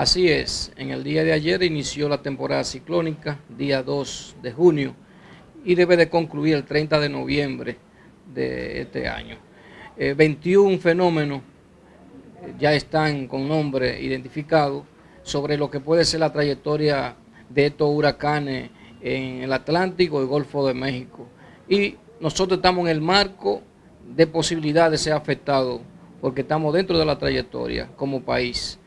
Así es, en el día de ayer inició la temporada ciclónica, día 2 de junio, y debe de concluir el 30 de noviembre de este año. 21 eh, fenómenos eh, ya están con nombre identificado sobre lo que puede ser la trayectoria de estos huracanes en el Atlántico y Golfo de México. Y nosotros estamos en el marco de posibilidad de ser afectados, porque estamos dentro de la trayectoria como país.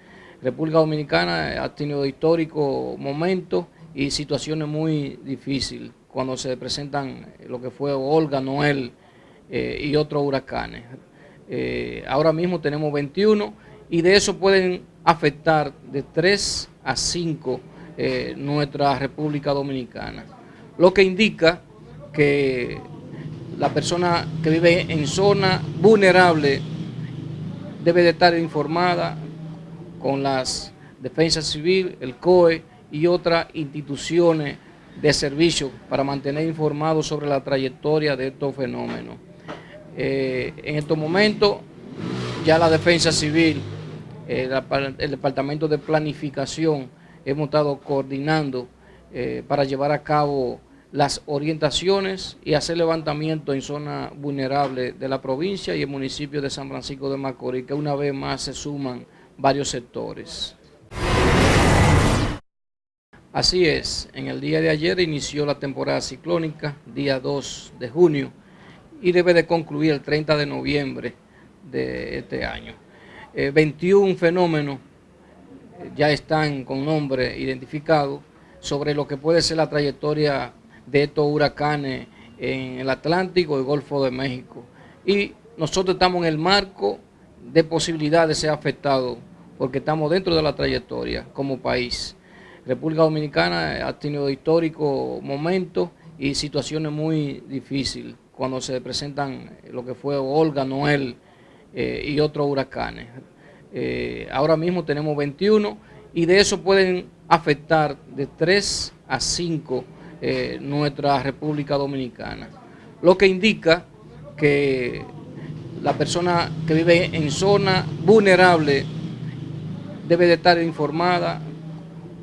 República Dominicana ha tenido históricos momentos y situaciones muy difíciles cuando se presentan lo que fue Olga, Noel eh, y otros huracanes. Eh, ahora mismo tenemos 21 y de eso pueden afectar de 3 a 5 eh, nuestra República Dominicana. Lo que indica que la persona que vive en zona vulnerable debe de estar informada con las defensas civil, el COE y otras instituciones de servicio para mantener informados sobre la trayectoria de estos fenómenos. Eh, en estos momentos ya la defensa civil, eh, el departamento de planificación, hemos estado coordinando eh, para llevar a cabo las orientaciones y hacer levantamiento en zonas vulnerables de la provincia y el municipio de San Francisco de Macorís, que una vez más se suman varios sectores. Así es, en el día de ayer inició la temporada ciclónica, día 2 de junio, y debe de concluir el 30 de noviembre de este año. 21 eh, fenómenos ya están con nombre identificado sobre lo que puede ser la trayectoria de estos huracanes en el Atlántico y Golfo de México. Y nosotros estamos en el marco de posibilidad de ser afectados porque estamos dentro de la trayectoria como país. República Dominicana ha tenido históricos momentos y situaciones muy difíciles cuando se presentan lo que fue Olga, Noel eh, y otros huracanes. Eh, ahora mismo tenemos 21 y de eso pueden afectar de 3 a 5 eh, nuestra República Dominicana. Lo que indica que la persona que vive en zona vulnerable debe de estar informada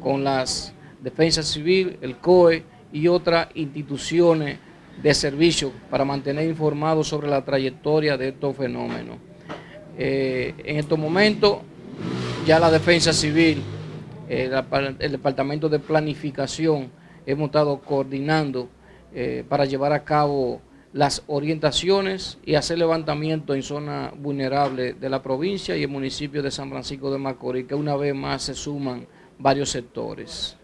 con las defensas civil, el COE y otras instituciones de servicio para mantener informados sobre la trayectoria de estos fenómenos. Eh, en estos momentos ya la defensa civil, eh, el departamento de planificación, hemos estado coordinando eh, para llevar a cabo las orientaciones y hacer levantamiento en zonas vulnerables de la provincia y el municipio de San Francisco de Macorís, que una vez más se suman varios sectores.